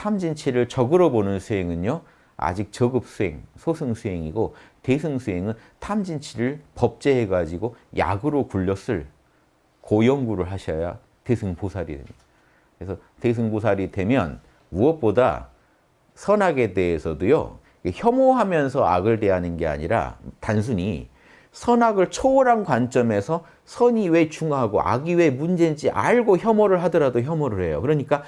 탐진치를 적으로 보는 수행은요. 아직 저급 수행, 소승 수행이고 대승 수행은 탐진치를 법제해 가지고 약으로 굴렸을 고연구를 하셔야 대승보살이 됩니다. 그래서 대승보살이 되면 무엇보다 선악에 대해서도요. 혐오하면서 악을 대하는 게 아니라 단순히 선악을 초월한 관점에서 선이 왜 중요하고 악이 왜 문제인지 알고 혐오를 하더라도 혐오를 해요. 그러니까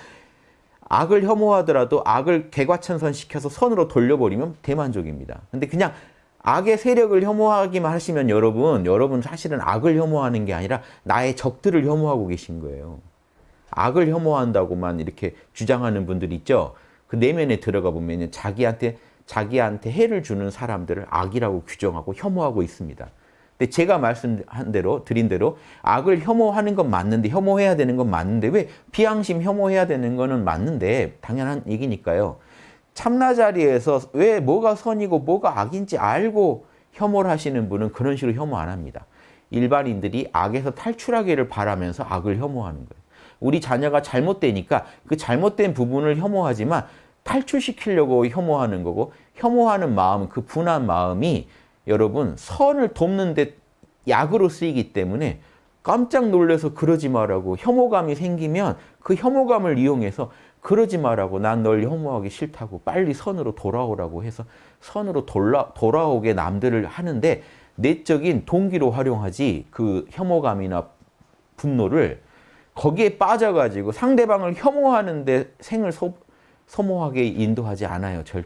악을 혐오하더라도 악을 개과천선시켜서 선으로 돌려버리면 대만족입니다. 근데 그냥 악의 세력을 혐오하기만 하시면 여러분, 여러분 사실은 악을 혐오하는 게 아니라 나의 적들을 혐오하고 계신 거예요. 악을 혐오한다고만 이렇게 주장하는 분들 있죠. 그 내면에 들어가 보면 자기한테 자기한테 해를 주는 사람들을 악이라고 규정하고 혐오하고 있습니다. 근데 제가 말씀한 대로 드린 대로 악을 혐오하는 건 맞는데 혐오해야 되는 건 맞는데 왜 비양심 혐오해야 되는 거는 맞는데 당연한 얘기니까요. 참나 자리에서 왜 뭐가 선이고 뭐가 악인지 알고 혐오를 하시는 분은 그런 식으로 혐오 안 합니다. 일반인들이 악에서 탈출하기를 바라면서 악을 혐오하는 거예요. 우리 자녀가 잘못되니까 그 잘못된 부분을 혐오하지만 탈출시키려고 혐오하는 거고 혐오하는 마음, 그 분한 마음이 여러분 선을 돕는 데 약으로 쓰이기 때문에 깜짝 놀라서 그러지 말라고 혐오감이 생기면 그 혐오감을 이용해서 그러지 말라고 난 널 혐오하기 싫다고 빨리 선으로 돌아오라고 해서 선으로 돌아, 돌아오게 남들을 하는데 내적인 동기로 활용하지 그 혐오감이나 분노를 거기에 빠져가지고 상대방을 혐오하는데 생을 소, 소모하게 인도하지 않아요. 절.